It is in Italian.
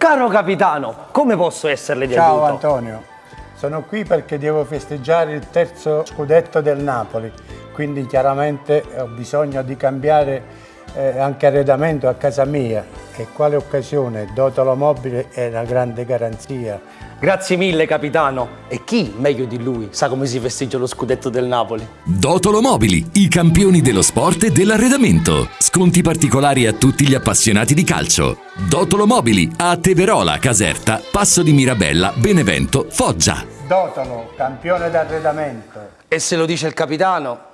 Caro capitano, come posso esserle di Ciao aiuto? Antonio, sono qui perché devo festeggiare il terzo scudetto del Napoli, quindi chiaramente ho bisogno di cambiare eh, anche arredamento a casa mia e quale occasione, Dotolo Mobile è una grande garanzia. Grazie mille capitano. E chi, meglio di lui, sa come si festeggia lo scudetto del Napoli? Dotolo Mobili, i campioni dello sport e dell'arredamento. Sconti particolari a tutti gli appassionati di calcio. Dotolo Mobili a Teverola, Caserta, Passo di Mirabella, Benevento, Foggia. Dotolo, campione d'arredamento. E se lo dice il capitano,